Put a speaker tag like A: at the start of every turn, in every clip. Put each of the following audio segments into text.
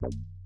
A: Never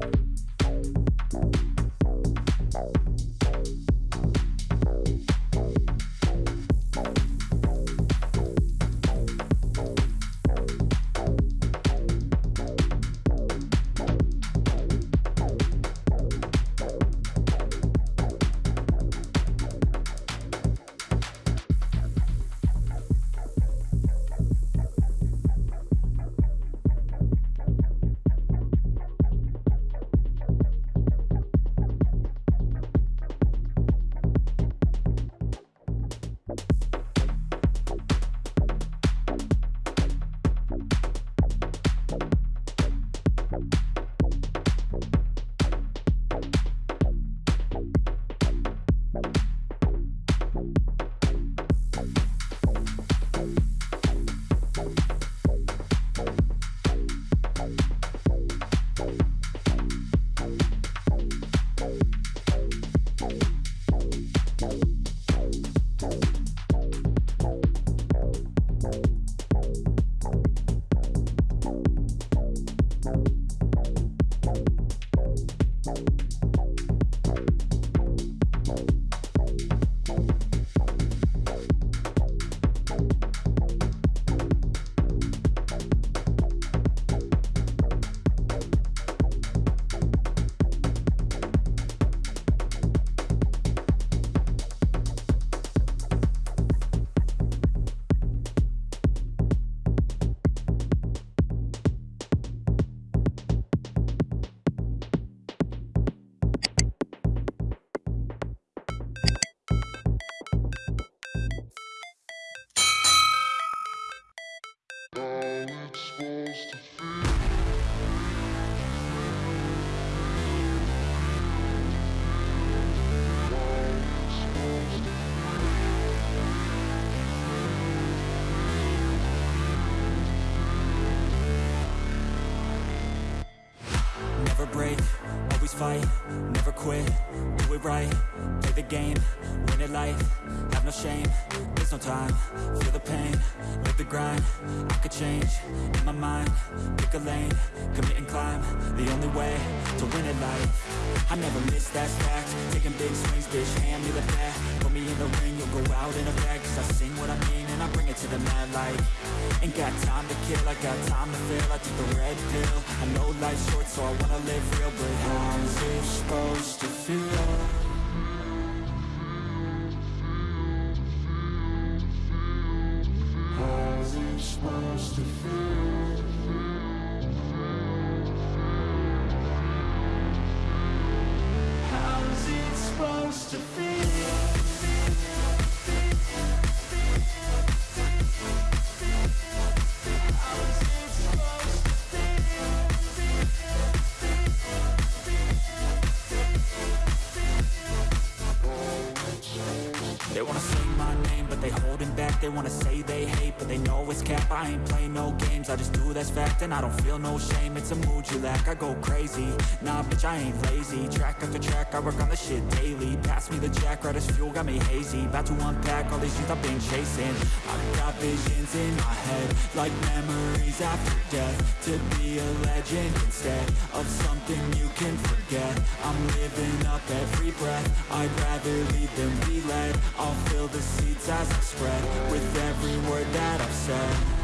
A: break, always fight, never quit, do it right, play the game, win it life, have no shame, there's no time, feel the pain, live the grind, I could change, in my mind, pick a lane, commit and climb, the only way to win it life, I never miss, that's fact, taking big swings, bitch, hand me the bat, put me in the ring, you'll go out in a bag, cause I sing what I mean, and I bring it to the mad light, ain't got time to kill, I got time to feel, I took the red pill, I know life's short, so I wanna live real, but how's it supposed to feel? How's it supposed to feel? How's it supposed to feel? Wanna say they hate, but they know it's cap. I ain't play no games, I just do that's fact And I don't feel no shame, it's a mood you lack I go crazy, nah bitch I ain't lazy. Track after track, I work on the shit daily. Pass me the jack, right as fuel, got me hazy. About to unpack all these things I've been chasing. I've got visions in my head Like memories after death. To be a legend instead Of something you can forget. I'm living up every breath. I'd rather lead than be led. I'll fill the sea seeds as I spread. With every word that I've said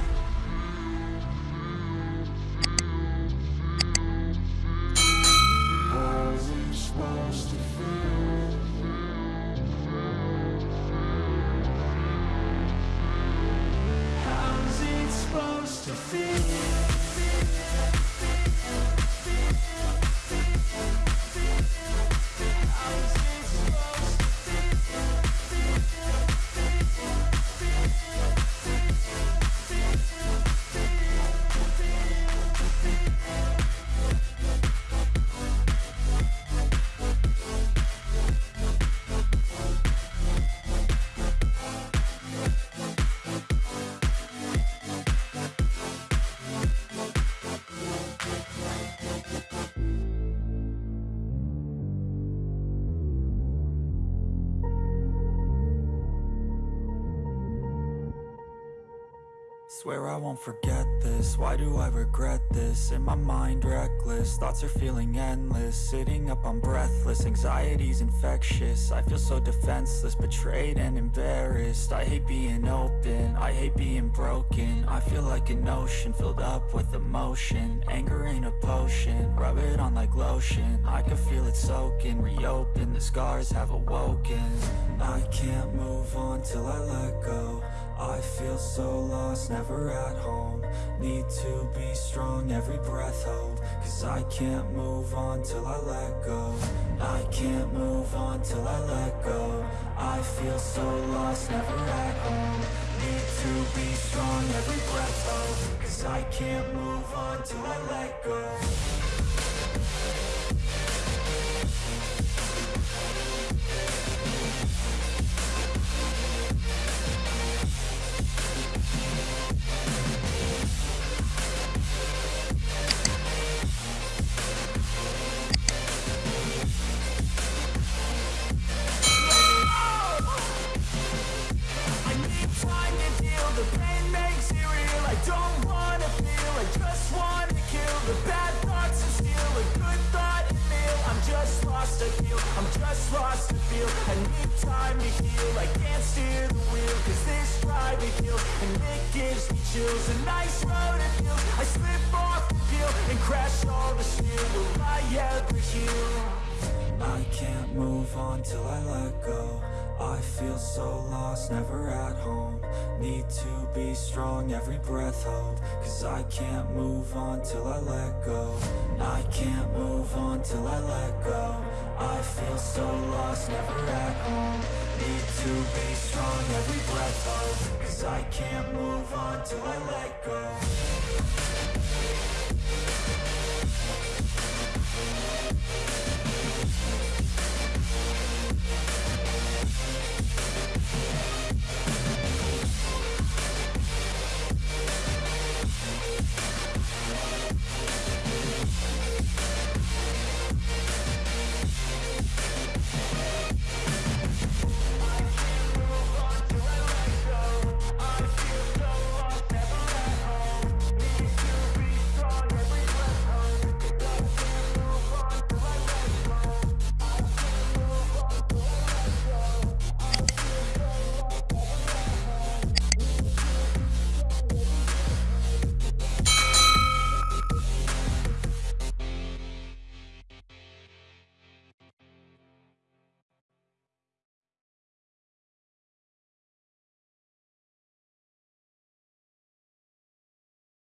A: Swear I won't forget this. Why do I regret this? In my mind reckless. Thoughts are feeling endless. Sitting up I'm breathless. Anxiety's infectious. I feel so defenseless Betrayed and embarrassed. I hate being open. I hate being broken. I feel like an ocean Filled up with emotion. Anger ain't a potion. Rub it on like lotion. I can feel it soaking. Reopen. The scars have awoken. I can't move on till I let go feel so lost, never at home. Need to be strong, every breath hold. Cause I can't move on till I let go. I can't move on till I let go. I feel so lost, never at home. Need to be strong, every breath hold. Cause I can't move on till I let go lost, I feel, I'm just lost to feel. I need time to heal, I can't steer the wheel. Cause this drive it kills, and it gives me chills. A nice road it feels, I slip off the peel And crash all the steel, will I ever heal? I can't move on till I let go. I feel so lost, never at home. Need to be strong, every breath hold. Cause I can't move on till I let go. I can't move on till I let go I feel so lost, never at home. Need to be strong, every breath of Cause I can't move on till I let go.